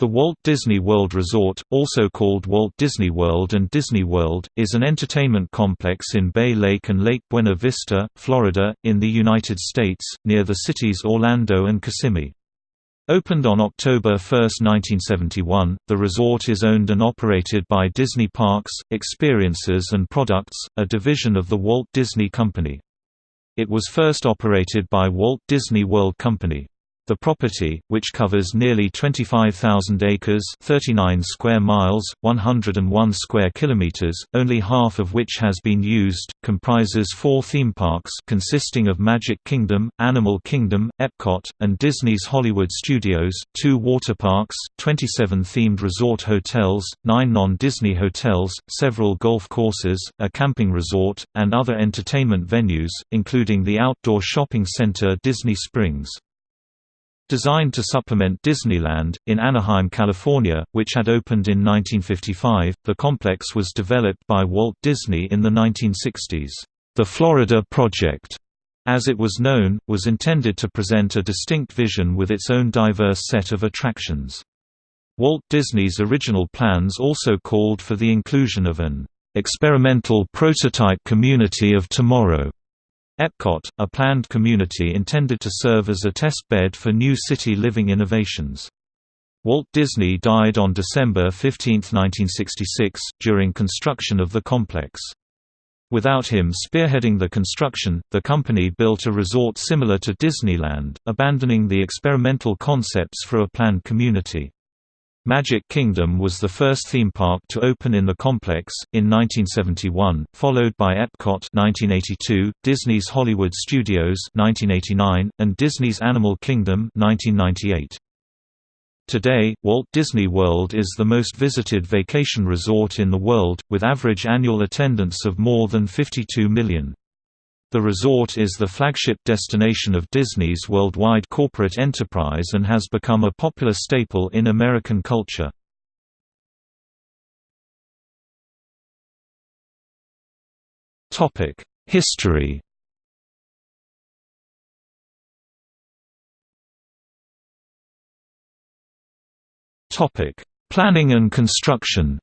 The Walt Disney World Resort, also called Walt Disney World and Disney World, is an entertainment complex in Bay Lake and Lake Buena Vista, Florida, in the United States, near the cities Orlando and Kissimmee. Opened on October 1, 1971, the resort is owned and operated by Disney Parks, Experiences and Products, a division of the Walt Disney Company. It was first operated by Walt Disney World Company. The property, which covers nearly 25,000 acres 39 square miles, 101 square kilometers, only half of which has been used, comprises four theme parks consisting of Magic Kingdom, Animal Kingdom, Epcot, and Disney's Hollywood Studios, two water parks, 27 themed resort hotels, nine non-Disney hotels, several golf courses, a camping resort, and other entertainment venues, including the outdoor shopping center Disney Springs. Designed to supplement Disneyland, in Anaheim, California, which had opened in 1955, the complex was developed by Walt Disney in the 1960s. The Florida Project, as it was known, was intended to present a distinct vision with its own diverse set of attractions. Walt Disney's original plans also called for the inclusion of an experimental prototype community of tomorrow Epcot, a planned community intended to serve as a test bed for new city living innovations. Walt Disney died on December 15, 1966, during construction of the complex. Without him spearheading the construction, the company built a resort similar to Disneyland, abandoning the experimental concepts for a planned community. Magic Kingdom was the first theme park to open in the complex, in 1971, followed by Epcot 1982, Disney's Hollywood Studios 1989, and Disney's Animal Kingdom 1998. Today, Walt Disney World is the most visited vacation resort in the world, with average annual attendance of more than 52 million. The resort is the flagship destination of Disney's worldwide corporate enterprise and has become a popular staple in American culture. History Planning and construction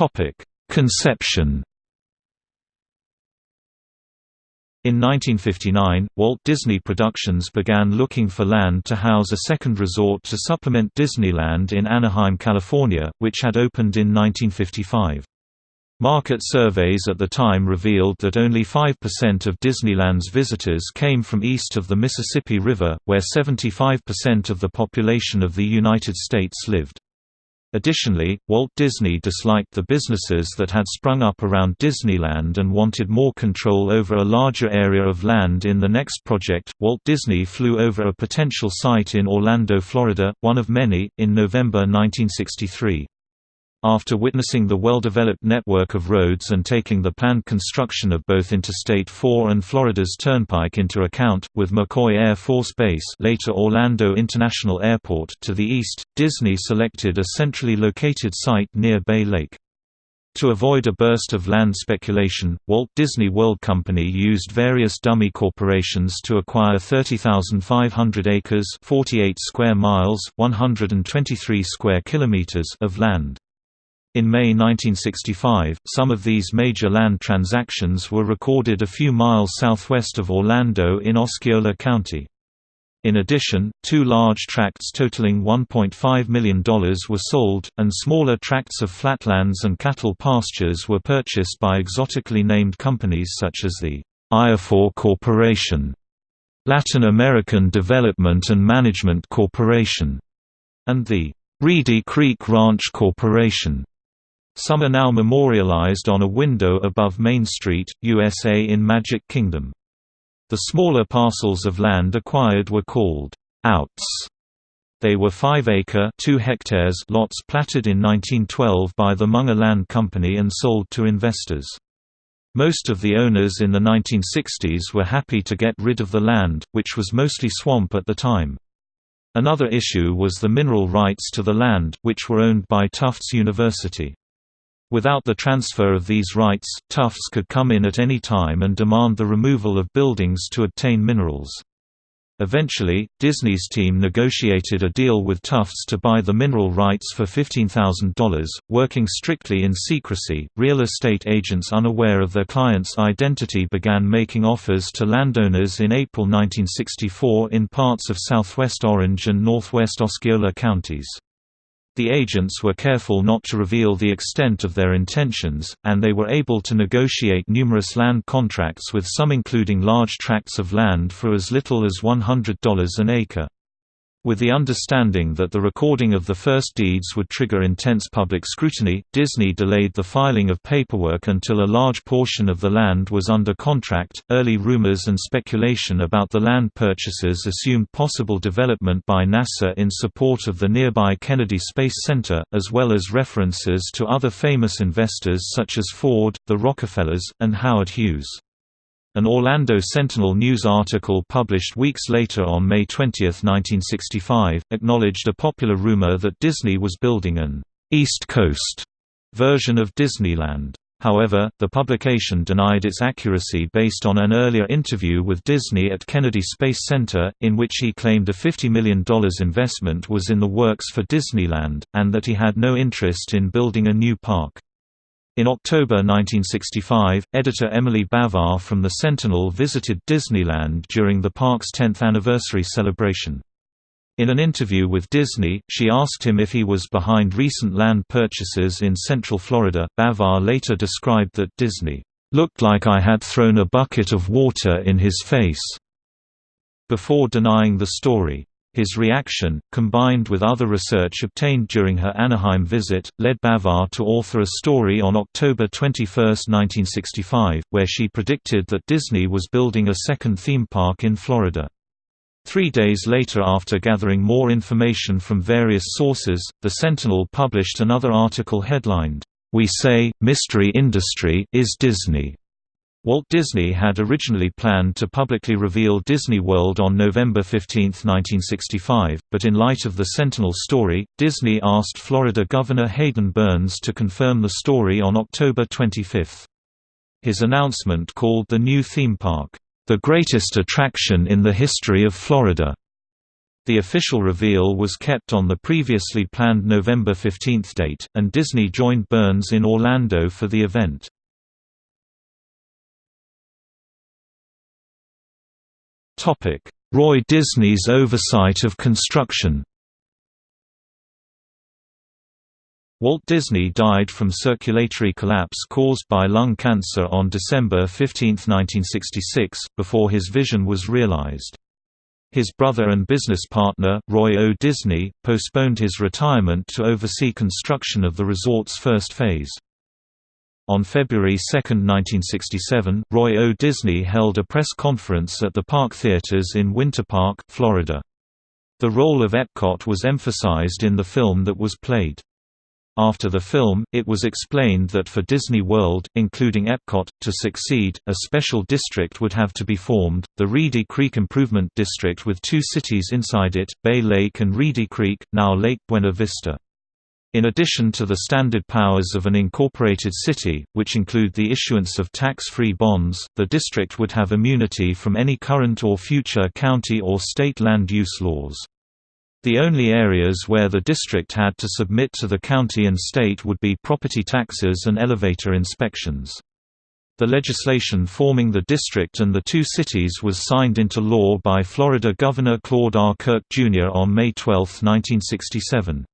Topic: Conception. In 1959, Walt Disney Productions began looking for land to house a second resort to supplement Disneyland in Anaheim, California, which had opened in 1955. Market surveys at the time revealed that only 5% of Disneyland's visitors came from east of the Mississippi River, where 75% of the population of the United States lived. Additionally, Walt Disney disliked the businesses that had sprung up around Disneyland and wanted more control over a larger area of land in the next project. Walt Disney flew over a potential site in Orlando, Florida, one of many, in November 1963. After witnessing the well-developed network of roads and taking the planned construction of both Interstate 4 and Florida's Turnpike into account, with McCoy Air Force Base later Orlando International Airport to the east, Disney selected a centrally located site near Bay Lake. To avoid a burst of land speculation, Walt Disney World Company used various dummy corporations to acquire 30,500 acres 48 square miles, 123 square kilometers of land. In May 1965, some of these major land transactions were recorded a few miles southwest of Orlando in Osceola County. In addition, two large tracts totaling $1.5 million were sold, and smaller tracts of flatlands and cattle pastures were purchased by exotically named companies such as the Ayefour Corporation, Latin American Development and Management Corporation, and the Reedy Creek Ranch Corporation. Some are now memorialized on a window above Main Street, USA in Magic Kingdom. The smaller parcels of land acquired were called outs. They were 5-acre (2 hectares) lots platted in 1912 by the Munger Land Company and sold to investors. Most of the owners in the 1960s were happy to get rid of the land, which was mostly swamp at the time. Another issue was the mineral rights to the land, which were owned by Tufts University. Without the transfer of these rights, Tufts could come in at any time and demand the removal of buildings to obtain minerals. Eventually, Disney's team negotiated a deal with Tufts to buy the mineral rights for $15,000, working strictly in secrecy. Real estate agents unaware of their client's identity began making offers to landowners in April 1964 in parts of southwest Orange and northwest Osceola counties. The agents were careful not to reveal the extent of their intentions, and they were able to negotiate numerous land contracts with some including large tracts of land for as little as $100 an acre. With the understanding that the recording of the first deeds would trigger intense public scrutiny, Disney delayed the filing of paperwork until a large portion of the land was under contract. Early rumors and speculation about the land purchases assumed possible development by NASA in support of the nearby Kennedy Space Center, as well as references to other famous investors such as Ford, the Rockefellers, and Howard Hughes. An Orlando Sentinel news article published weeks later on May 20, 1965, acknowledged a popular rumor that Disney was building an «East Coast» version of Disneyland. However, the publication denied its accuracy based on an earlier interview with Disney at Kennedy Space Center, in which he claimed a $50 million investment was in the works for Disneyland, and that he had no interest in building a new park. In October 1965, editor Emily Bavar from The Sentinel visited Disneyland during the park's 10th anniversary celebration. In an interview with Disney, she asked him if he was behind recent land purchases in Central Florida. Bavar later described that Disney looked like I had thrown a bucket of water in his face, before denying the story. His reaction, combined with other research obtained during her Anaheim visit, led Bavar to author a story on October 21, 1965, where she predicted that Disney was building a second theme park in Florida. Three days later after gathering more information from various sources, The Sentinel published another article headlined, "'We Say, Mystery Industry is Disney' Walt Disney had originally planned to publicly reveal Disney World on November 15, 1965, but in light of the Sentinel story, Disney asked Florida Governor Hayden Burns to confirm the story on October 25. His announcement called the new theme park, "...the greatest attraction in the history of Florida." The official reveal was kept on the previously planned November 15 date, and Disney joined Burns in Orlando for the event. Roy Disney's oversight of construction Walt Disney died from circulatory collapse caused by lung cancer on December 15, 1966, before his vision was realized. His brother and business partner, Roy O. Disney, postponed his retirement to oversee construction of the resort's first phase. On February 2, 1967, Roy O. Disney held a press conference at the Park Theaters in Winter Park, Florida. The role of Epcot was emphasized in the film that was played. After the film, it was explained that for Disney World, including Epcot, to succeed, a special district would have to be formed, the Reedy Creek Improvement District with two cities inside it, Bay Lake and Reedy Creek, now Lake Buena Vista. In addition to the standard powers of an incorporated city, which include the issuance of tax-free bonds, the district would have immunity from any current or future county or state land use laws. The only areas where the district had to submit to the county and state would be property taxes and elevator inspections. The legislation forming the district and the two cities was signed into law by Florida Governor Claude R. Kirk, Jr. on May 12, 1967.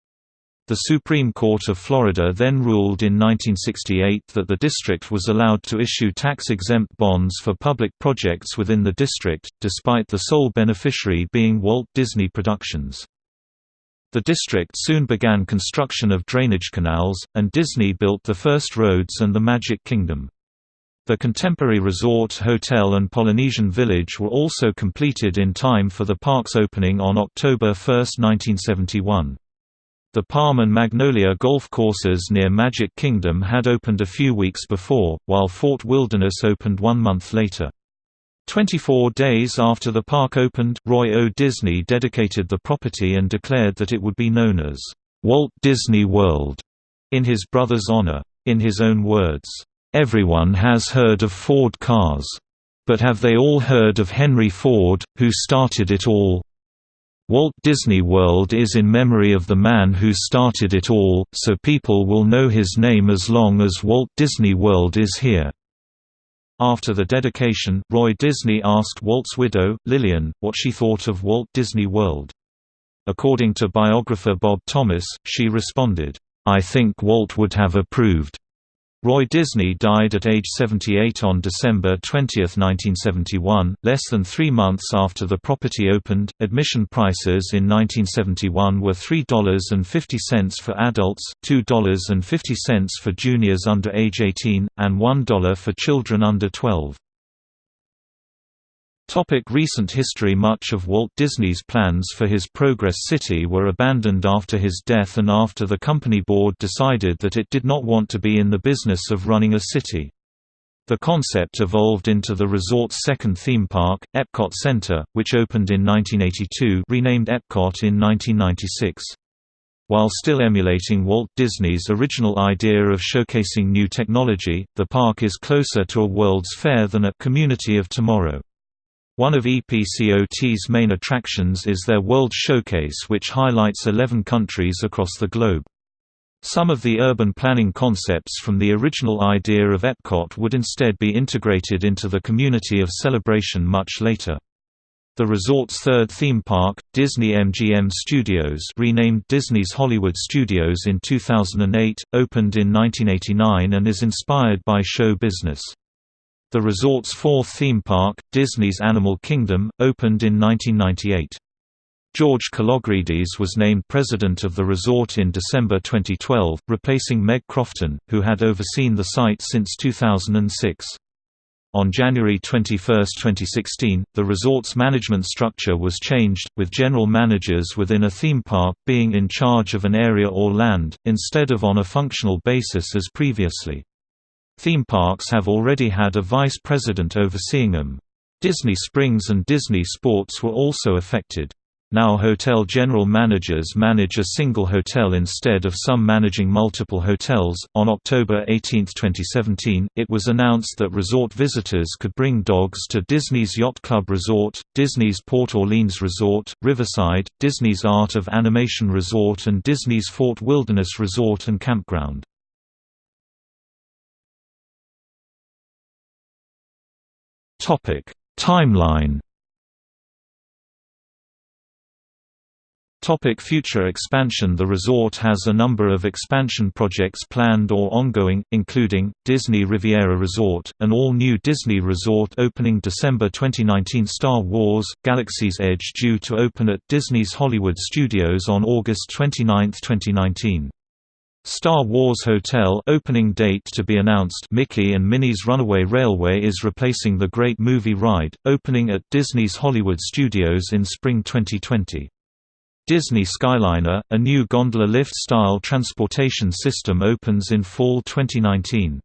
The Supreme Court of Florida then ruled in 1968 that the district was allowed to issue tax-exempt bonds for public projects within the district, despite the sole beneficiary being Walt Disney Productions. The district soon began construction of drainage canals, and Disney built the first roads and the Magic Kingdom. The contemporary resort hotel and Polynesian village were also completed in time for the park's opening on October 1, 1971. The Palm and Magnolia golf courses near Magic Kingdom had opened a few weeks before, while Fort Wilderness opened one month later. Twenty-four days after the park opened, Roy O. Disney dedicated the property and declared that it would be known as, "...Walt Disney World", in his brother's honor. In his own words, "...everyone has heard of Ford cars. But have they all heard of Henry Ford, who started it all? Walt Disney World is in memory of the man who started it all, so people will know his name as long as Walt Disney World is here." After the dedication, Roy Disney asked Walt's widow, Lillian, what she thought of Walt Disney World. According to biographer Bob Thomas, she responded, "'I think Walt would have approved. Roy Disney died at age 78 on December 20, 1971, less than three months after the property opened. Admission prices in 1971 were $3.50 for adults, $2.50 for juniors under age 18, and $1 for children under 12. Topic recent history Much of Walt Disney's plans for his Progress City were abandoned after his death and after the company board decided that it did not want to be in the business of running a city. The concept evolved into the resort's second theme park, Epcot Center, which opened in 1982 renamed Epcot in 1996. While still emulating Walt Disney's original idea of showcasing new technology, the park is closer to a World's Fair than a Community of Tomorrow. One of EPCOT's main attractions is their World Showcase which highlights 11 countries across the globe. Some of the urban planning concepts from the original idea of Epcot would instead be integrated into the community of celebration much later. The resort's third theme park, Disney MGM Studios renamed Disney's Hollywood Studios in 2008, opened in 1989 and is inspired by show business. The resort's fourth theme park, Disney's Animal Kingdom, opened in 1998. George Kalogridis was named president of the resort in December 2012, replacing Meg Crofton, who had overseen the site since 2006. On January 21, 2016, the resort's management structure was changed, with general managers within a theme park being in charge of an area or land, instead of on a functional basis as previously. Theme parks have already had a vice president overseeing them. Disney Springs and Disney Sports were also affected. Now hotel general managers manage a single hotel instead of some managing multiple hotels. On October 18, 2017, it was announced that resort visitors could bring dogs to Disney's Yacht Club Resort, Disney's Port Orleans Resort, Riverside, Disney's Art of Animation Resort, and Disney's Fort Wilderness Resort and Campground. Topic: Timeline. Topic future expansion The resort has a number of expansion projects planned or ongoing, including, Disney Riviera Resort, an all-new Disney resort opening December 2019 Star Wars, Galaxy's Edge due to open at Disney's Hollywood Studios on August 29, 2019. Star Wars Hotel opening date to be announced Mickey and Minnie's Runaway Railway is replacing the Great Movie Ride, opening at Disney's Hollywood Studios in spring 2020. Disney Skyliner, a new gondola lift-style transportation system opens in fall 2019.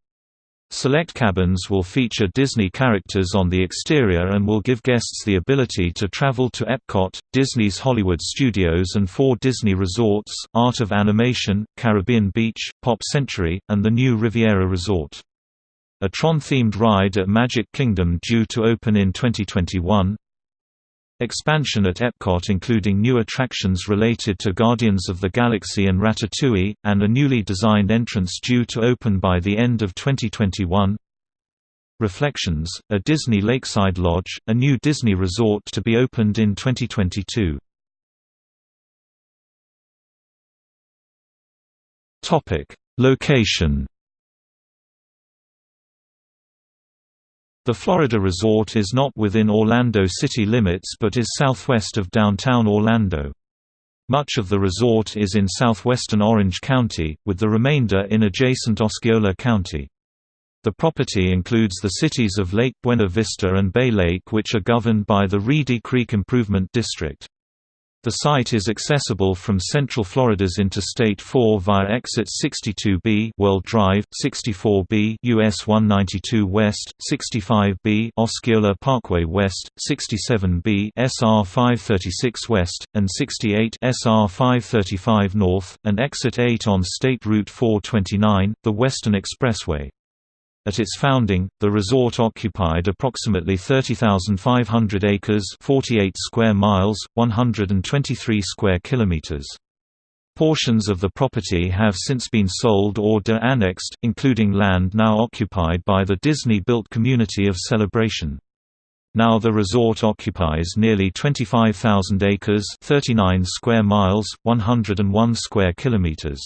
Select cabins will feature Disney characters on the exterior and will give guests the ability to travel to Epcot, Disney's Hollywood Studios and four Disney resorts, Art of Animation, Caribbean Beach, Pop Century, and the new Riviera Resort. A Tron-themed ride at Magic Kingdom due to open in 2021, Expansion at Epcot including new attractions related to Guardians of the Galaxy and Ratatouille, and a newly designed entrance due to open by the end of 2021 Reflections, a Disney Lakeside Lodge, a new Disney resort to be opened in 2022. Location The Florida resort is not within Orlando city limits but is southwest of downtown Orlando. Much of the resort is in southwestern Orange County, with the remainder in adjacent Osceola County. The property includes the cities of Lake Buena Vista and Bay Lake which are governed by the Reedy Creek Improvement District. The site is accessible from Central Florida's Interstate 4 via exit 62B World Drive, 64B US 192 West, 65B Osceola Parkway West, 67B SR 536 West, and 68 SR 535 North, and exit 8 on State Route 429, the Western Expressway. At its founding, the resort occupied approximately 30,500 acres 48 square miles, 123 square kilometers. Portions of the property have since been sold or de-annexed, including land now occupied by the Disney-built community of Celebration. Now the resort occupies nearly 25,000 acres 39 square miles, 101 square kilometers.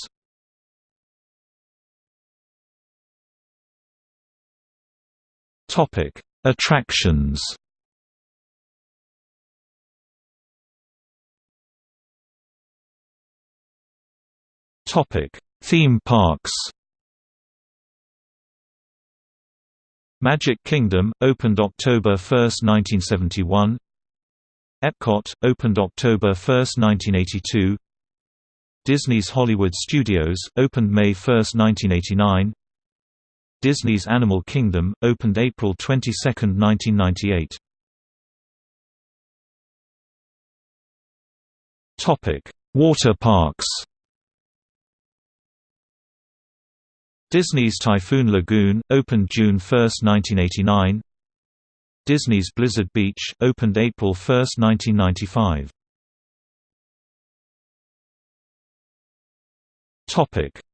Topic: Attractions. Topic: Theme parks. Magic Kingdom opened October 1, 1971. Epcot opened October 1, 1982. Disney's Hollywood Studios opened May 1, 1989. Disney's Animal Kingdom, opened April 22, 1998. Water parks. Disney's Typhoon Lagoon, opened June 1, 1989 Disney's Blizzard Beach, opened April 1, 1995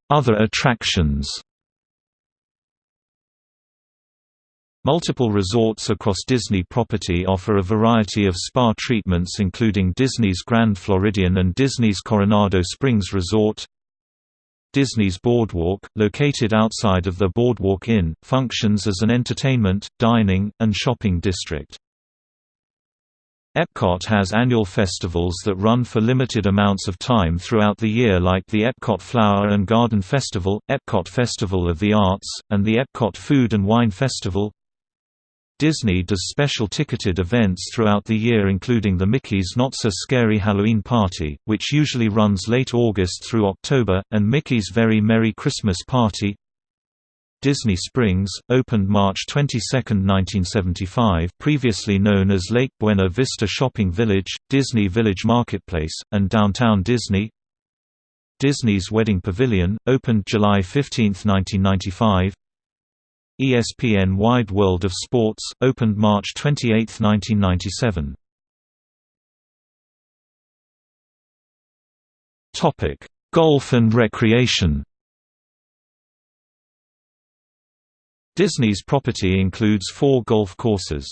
Other attractions Multiple resorts across Disney property offer a variety of spa treatments including Disney's Grand Floridian and Disney's Coronado Springs Resort. Disney's Boardwalk, located outside of the Boardwalk Inn, functions as an entertainment, dining, and shopping district. Epcot has annual festivals that run for limited amounts of time throughout the year like the Epcot Flower and Garden Festival, Epcot Festival of the Arts, and the Epcot Food and Wine Festival. Disney does special ticketed events throughout the year including the Mickey's Not So Scary Halloween Party, which usually runs late August through October, and Mickey's Very Merry Christmas Party. Disney Springs, opened March 22, 1975 previously known as Lake Buena Vista Shopping Village, Disney Village Marketplace, and Downtown Disney Disney's Wedding Pavilion, opened July 15, 1995 ESPN Wide World of Sports, opened March 28, 1997. Topic: Golf and recreation. Disney's property includes four golf courses.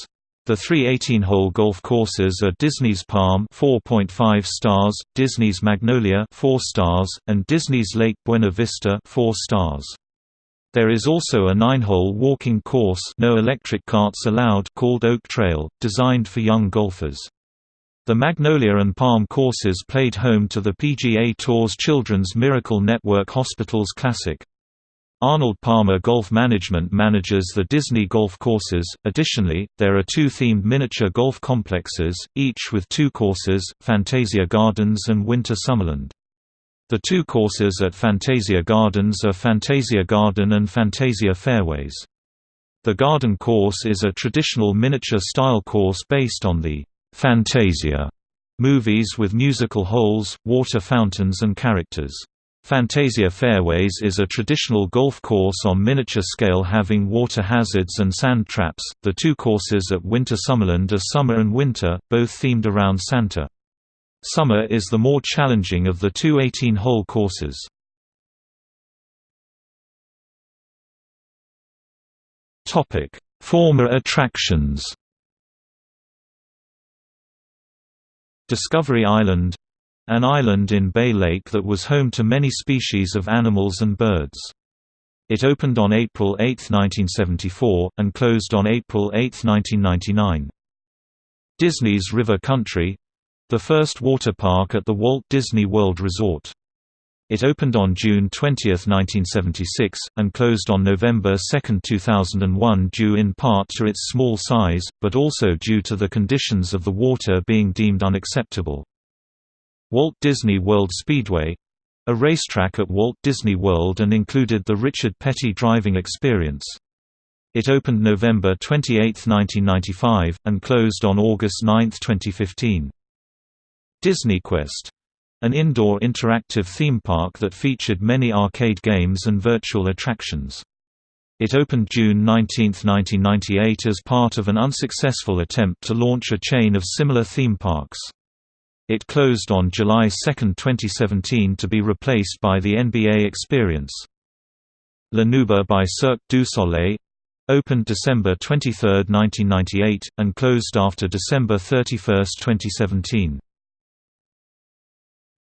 The three 18-hole golf courses are Disney's Palm 4.5 stars, Disney's Magnolia 4 stars, and Disney's Lake Buena Vista 4 stars. There is also a nine-hole walking course no electric carts allowed called Oak Trail, designed for young golfers. The Magnolia and Palm courses played home to the PGA Tour's Children's Miracle Network Hospitals Classic. Arnold Palmer Golf Management manages the Disney golf courses. Additionally, there are two themed miniature golf complexes, each with two courses, Fantasia Gardens and Winter Summerland. The two courses at Fantasia Gardens are Fantasia Garden and Fantasia Fairways. The Garden course is a traditional miniature-style course based on the Fantasia movies with musical holes, water fountains and characters. Fantasia Fairways is a traditional golf course on miniature scale having water hazards and sand traps. The two courses at Winter Summerland are Summer and Winter, both themed around Santa. Summer is the more challenging of the two 18-hole courses. Former attractions Discovery Island an island in Bay Lake that was home to many species of animals and birds. It opened on April 8, 1974, and closed on April 8, 1999. Disney's River Country the first water park at the Walt Disney World Resort. It opened on June 20, 1976, and closed on November 2, 2001 due in part to its small size, but also due to the conditions of the water being deemed unacceptable. Walt Disney World Speedway a racetrack at Walt Disney World and included the Richard Petty driving experience. It opened November 28, 1995, and closed on August 9, 2015. DisneyQuest an indoor interactive theme park that featured many arcade games and virtual attractions. It opened June 19, 1998 as part of an unsuccessful attempt to launch a chain of similar theme parks. It closed on July 2, 2017 to be replaced by the NBA Experience. La Nouba by Cirque du Soleil opened December 23, 1998, and closed after December 31, 2017.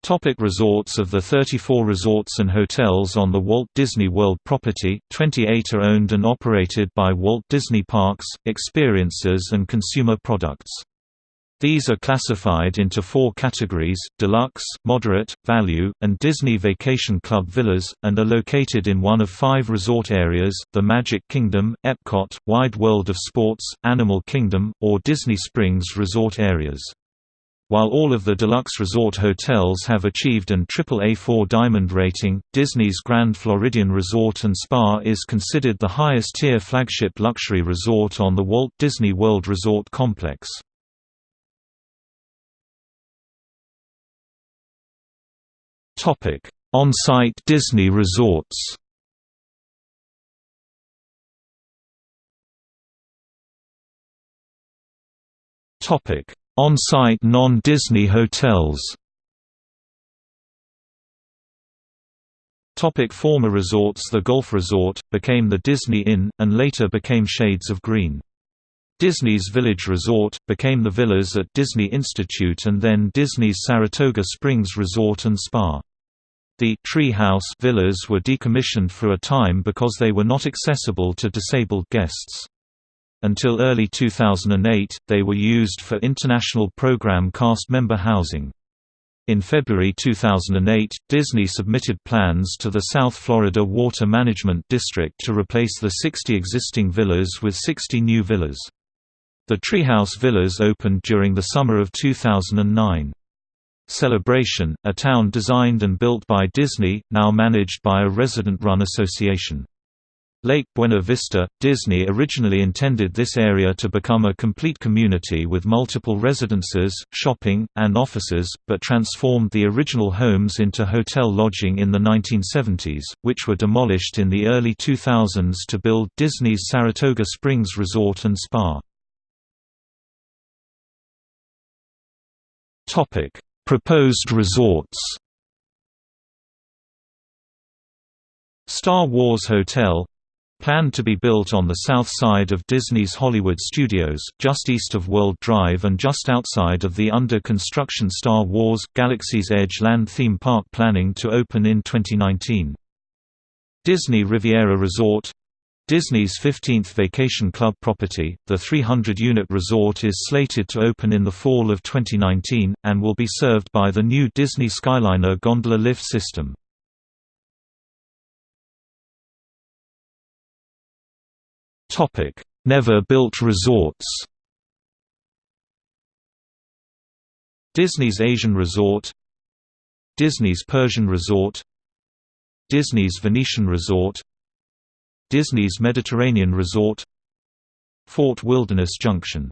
Topic resorts Of the 34 resorts and hotels on the Walt Disney World property, 28 are owned and operated by Walt Disney Parks, Experiences and Consumer Products. These are classified into four categories, deluxe, moderate, value, and Disney Vacation Club villas, and are located in one of five resort areas, the Magic Kingdom, Epcot, Wide World of Sports, Animal Kingdom, or Disney Springs resort areas. While all of the deluxe resort hotels have achieved an AAA4 Diamond rating, Disney's Grand Floridian Resort and Spa is considered the highest-tier flagship luxury resort on the Walt Disney World Resort Complex. On-site Disney resorts On-site non-Disney hotels Topic former resorts The Golf Resort, became the Disney Inn, and later became Shades of Green. Disney's Village Resort, became the Villas at Disney Institute and then Disney's Saratoga Springs Resort and Spa. The «Tree House» villas were decommissioned for a time because they were not accessible to disabled guests. Until early 2008, they were used for international program cast member housing. In February 2008, Disney submitted plans to the South Florida Water Management District to replace the 60 existing villas with 60 new villas. The Treehouse Villas opened during the summer of 2009. Celebration, a town designed and built by Disney, now managed by a resident-run association. Lake Buena Vista, Disney originally intended this area to become a complete community with multiple residences, shopping, and offices, but transformed the original homes into hotel lodging in the 1970s, which were demolished in the early 2000s to build Disney's Saratoga Springs Resort and Spa. Proposed resorts Star Wars Hotel planned to be built on the south side of Disney's Hollywood Studios, just east of World Drive and just outside of the under-construction Star Wars – Galaxy's Edge land theme park planning to open in 2019. Disney Riviera Resort Disney's 15th Vacation Club property, the 300-unit resort is slated to open in the fall of 2019, and will be served by the new Disney Skyliner gondola lift system. Never built resorts. Disney's Asian Resort. Disney's Persian Resort. Disney's Venetian Resort. Disney's Mediterranean Resort. Fort Wilderness Junction.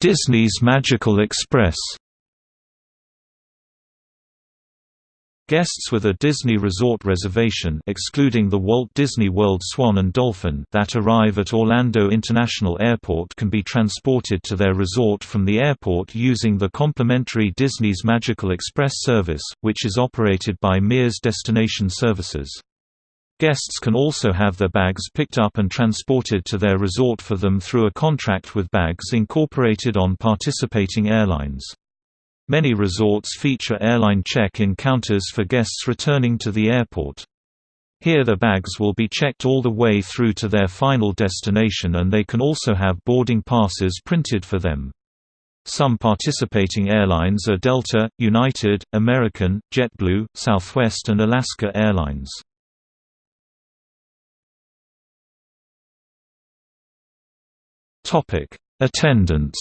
Disney's Magical Express Guests with a Disney Resort reservation excluding the Walt Disney World Swan and Dolphin that arrive at Orlando International Airport can be transported to their resort from the airport using the complimentary Disney's Magical Express service, which is operated by Mears Destination Services. Guests can also have their bags picked up and transported to their resort for them through a contract with Bags Incorporated on participating airlines. Many resorts feature airline check-in counters for guests returning to the airport. Here the bags will be checked all the way through to their final destination and they can also have boarding passes printed for them. Some participating airlines are Delta, United, American, JetBlue, Southwest and Alaska Airlines. Attendance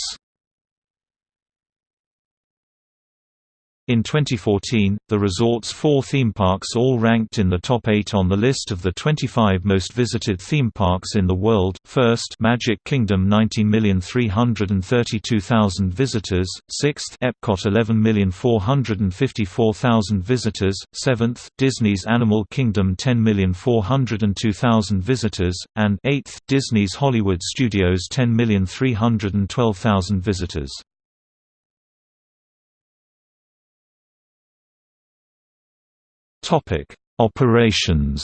In 2014, the resort's four theme parks all ranked in the top eight on the list of the 25 most visited theme parks in the world. First, Magic Kingdom 19,332,000 visitors. Sixth, Epcot 11,454,000 visitors. Seventh, Disney's Animal Kingdom 10,402,000 visitors, and eighth, Disney's Hollywood Studios 10,312,000 visitors. Topic: Operations.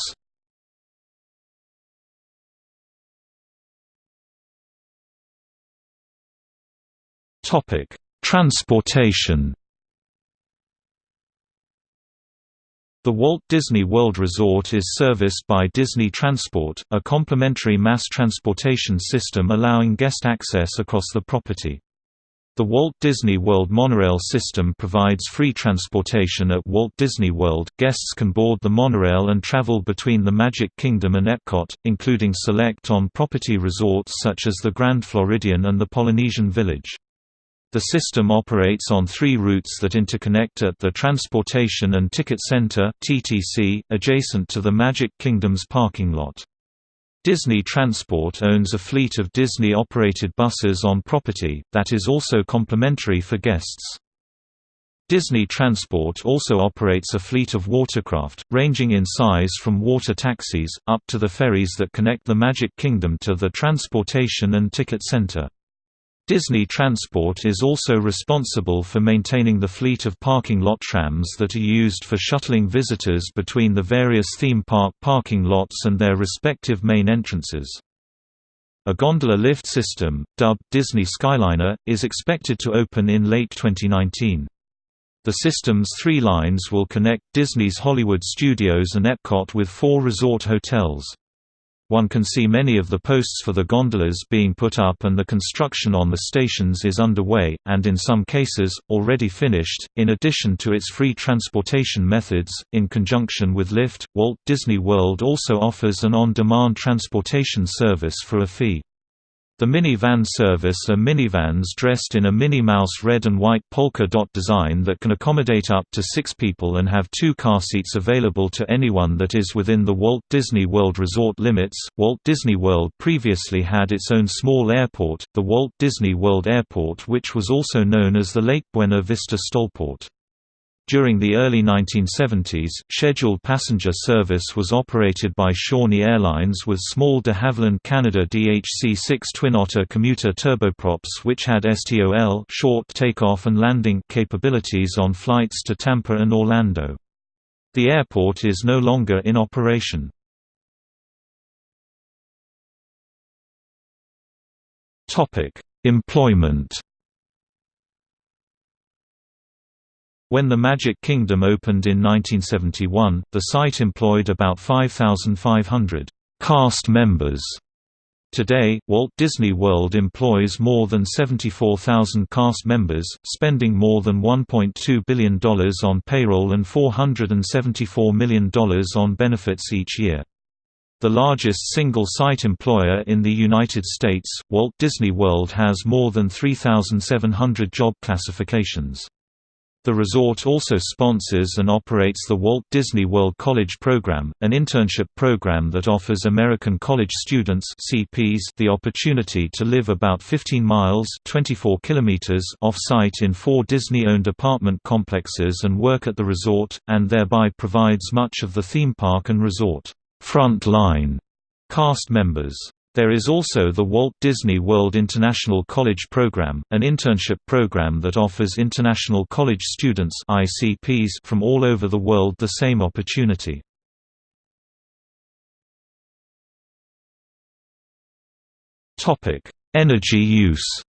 Topic: Transportation. The Walt Disney World Resort is serviced by Disney Transport, a complementary mass transportation system allowing guest access across the property. The Walt Disney World monorail system provides free transportation at Walt Disney World. Guests can board the monorail and travel between the Magic Kingdom and Epcot, including select on-property resorts such as the Grand Floridian and the Polynesian Village. The system operates on three routes that interconnect at the Transportation and Ticket Center (TTC), adjacent to the Magic Kingdom's parking lot. Disney Transport owns a fleet of Disney-operated buses on property, that is also complimentary for guests. Disney Transport also operates a fleet of watercraft, ranging in size from water taxis, up to the ferries that connect the Magic Kingdom to the Transportation and Ticket Center. Disney Transport is also responsible for maintaining the fleet of parking lot trams that are used for shuttling visitors between the various theme park parking lots and their respective main entrances. A gondola lift system, dubbed Disney Skyliner, is expected to open in late 2019. The system's three lines will connect Disney's Hollywood Studios and Epcot with four resort hotels. One can see many of the posts for the gondolas being put up and the construction on the stations is underway, and in some cases, already finished. In addition to its free transportation methods, in conjunction with Lyft, Walt Disney World also offers an on-demand transportation service for a fee. The minivan service are minivans dressed in a Minnie Mouse red and white polka dot design that can accommodate up to six people and have two car seats available to anyone that is within the Walt Disney World resort limits. Walt Disney World previously had its own small airport, the Walt Disney World Airport which was also known as the Lake Buena Vista Stolport. During the early 1970s, scheduled passenger service was operated by Shawnee Airlines with small de Havilland Canada DHC-6 Twin Otter commuter turboprops which had STOL short takeoff and landing capabilities on flights to Tampa and Orlando. The airport is no longer in operation. Employment When the Magic Kingdom opened in 1971, the site employed about 5,500 cast members. Today, Walt Disney World employs more than 74,000 cast members, spending more than $1.2 billion on payroll and $474 million on benefits each year. The largest single-site employer in the United States, Walt Disney World has more than 3,700 job classifications. The resort also sponsors and operates the Walt Disney World College Program, an internship program that offers American college students CPs the opportunity to live about 15 miles 24 kilometers off-site in four Disney-owned apartment complexes and work at the resort, and thereby provides much of the theme park and resort front line cast members. There is also the Walt Disney World International College Program, an internship program that offers international college students ICPs from all over the world the same opportunity. Energy use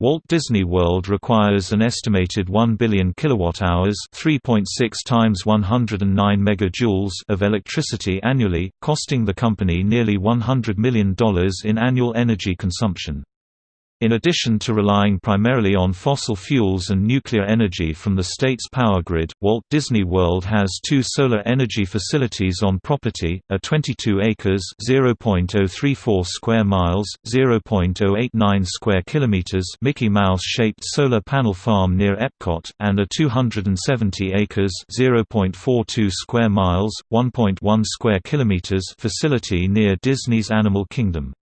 Walt Disney World requires an estimated 1 billion kilowatt-hours, 3.6 times 109 megajoules of electricity annually, costing the company nearly $100 million in annual energy consumption. In addition to relying primarily on fossil fuels and nuclear energy from the state's power grid, Walt Disney World has two solar energy facilities on property, a 22 acres (0.034 square miles, 0.089 square kilometers) Mickey Mouse-shaped solar panel farm near Epcot and a 270 acres (0.42 square miles, 1.1 square kilometers) facility near Disney's Animal Kingdom.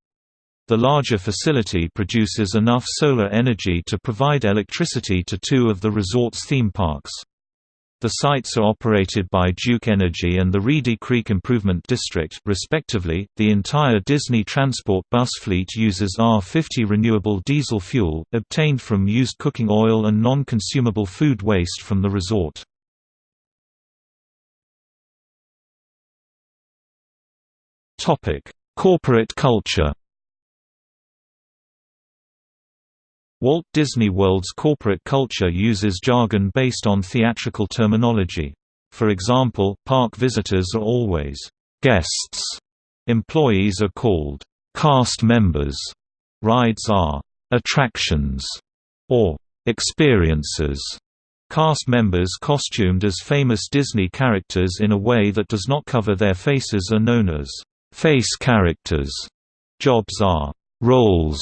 The larger facility produces enough solar energy to provide electricity to two of the resort's theme parks. The sites are operated by Duke Energy and the Reedy Creek Improvement District, respectively. The entire Disney Transport bus fleet uses R50 renewable diesel fuel, obtained from used cooking oil and non consumable food waste from the resort. Corporate culture Walt Disney World's corporate culture uses jargon based on theatrical terminology. For example, park visitors are always guests, employees are called cast members, rides are attractions or experiences. Cast members costumed as famous Disney characters in a way that does not cover their faces are known as face characters. Jobs are roles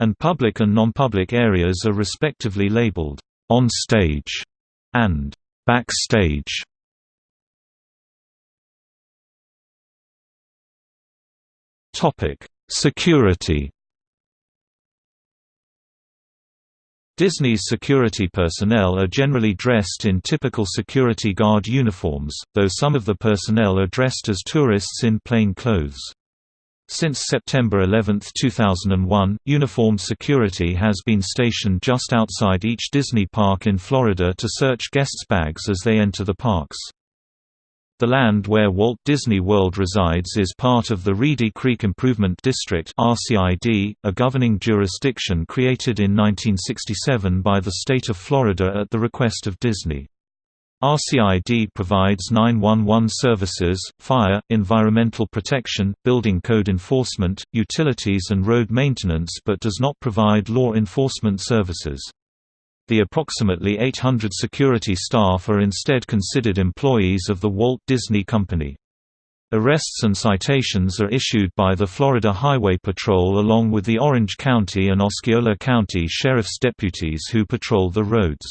and public and non-public areas are respectively labeled on stage and backstage. Topic: Security. Disney's security personnel are generally dressed in typical security guard uniforms, though some of the personnel are dressed as tourists in plain clothes. Since September 11, 2001, uniformed security has been stationed just outside each Disney park in Florida to search guests' bags as they enter the parks. The land where Walt Disney World resides is part of the Reedy Creek Improvement District (RCID), a governing jurisdiction created in 1967 by the state of Florida at the request of Disney. RCID provides 911 services, fire, environmental protection, building code enforcement, utilities and road maintenance but does not provide law enforcement services. The approximately 800 security staff are instead considered employees of the Walt Disney Company. Arrests and citations are issued by the Florida Highway Patrol along with the Orange County and Osceola County Sheriff's deputies who patrol the roads.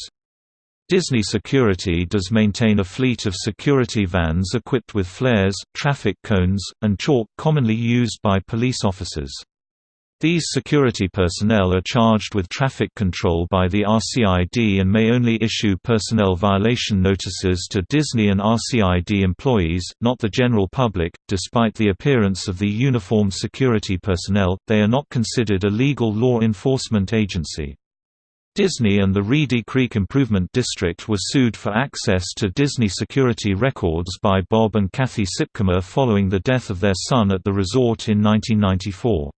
Disney Security does maintain a fleet of security vans equipped with flares, traffic cones, and chalk commonly used by police officers. These security personnel are charged with traffic control by the RCID and may only issue personnel violation notices to Disney and RCID employees, not the general public. Despite the appearance of the uniformed security personnel, they are not considered a legal law enforcement agency. Disney and the Reedy Creek Improvement District were sued for access to Disney security records by Bob and Kathy Sipkema following the death of their son at the resort in 1994.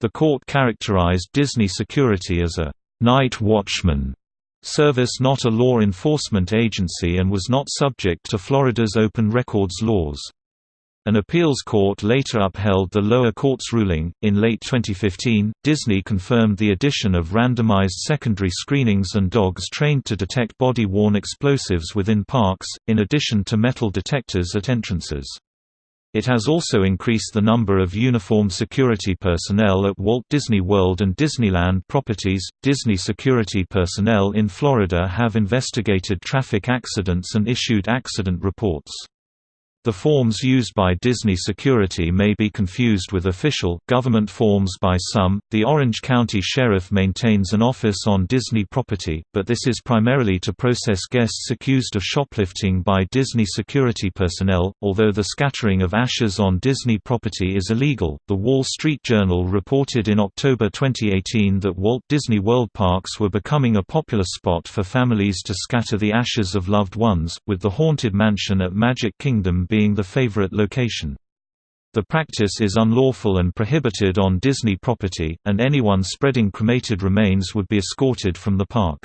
The court characterized Disney Security as a «night watchman» service not a law enforcement agency and was not subject to Florida's open records laws. An appeals court later upheld the lower court's ruling. In late 2015, Disney confirmed the addition of randomized secondary screenings and dogs trained to detect body worn explosives within parks, in addition to metal detectors at entrances. It has also increased the number of uniformed security personnel at Walt Disney World and Disneyland properties. Disney security personnel in Florida have investigated traffic accidents and issued accident reports. The forms used by Disney Security may be confused with official, government forms by some. The Orange County Sheriff maintains an office on Disney property, but this is primarily to process guests accused of shoplifting by Disney security personnel. Although the scattering of ashes on Disney property is illegal, the Wall Street Journal reported in October 2018 that Walt Disney World parks were becoming a popular spot for families to scatter the ashes of loved ones, with the Haunted Mansion at Magic Kingdom being the favorite location. The practice is unlawful and prohibited on Disney property, and anyone spreading cremated remains would be escorted from the park.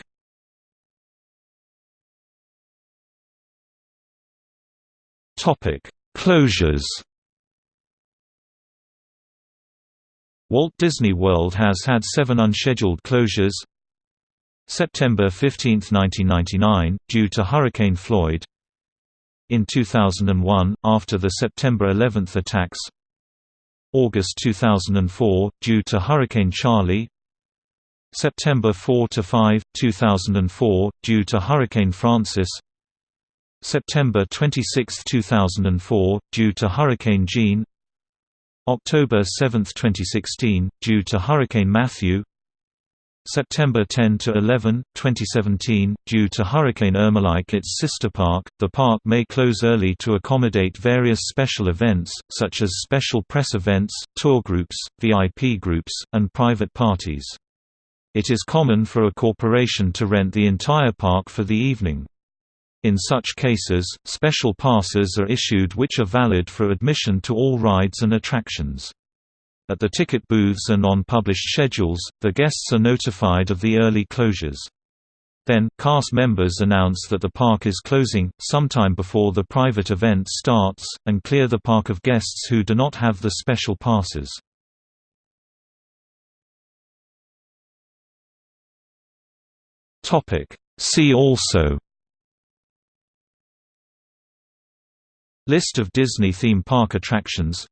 Closures Walt Disney World has had seven unscheduled closures September 15, 1999, due to Hurricane Floyd In 2001, after the September 11 attacks. August 2004, due to Hurricane Charley. September 4–5, 2004, due to Hurricane Frances. September 26, 2004, due to Hurricane Jeanne October 7, 2016, due to Hurricane Matthew September 10 to 11, 2017, due to Hurricane Irma. Like its sister park, the park may close early to accommodate various special events, such as special press events, tour groups, VIP groups, and private parties. It is common for a corporation to rent the entire park for the evening. In such cases, special passes are issued which are valid for admission to all rides and attractions. At the ticket booths and on published schedules, the guests are notified of the early closures. Then, cast members announce that the park is closing, sometime before the private event starts, and clear the park of guests who do not have the special passes. See also List of Disney theme park attractions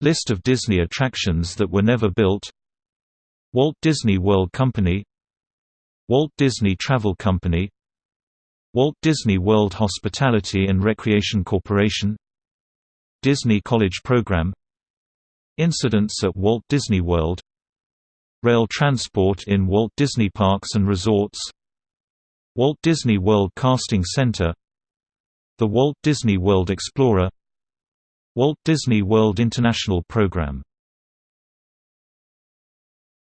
List of Disney attractions that were never built. Walt Disney World Company. Walt Disney Travel Company. Walt Disney World Hospitality and Recreation Corporation. Disney College Program. Incidents at Walt Disney World. Rail transport in Walt Disney Parks and Resorts. Walt Disney World Casting Center. The Walt Disney World Explorer Walt Disney World International Program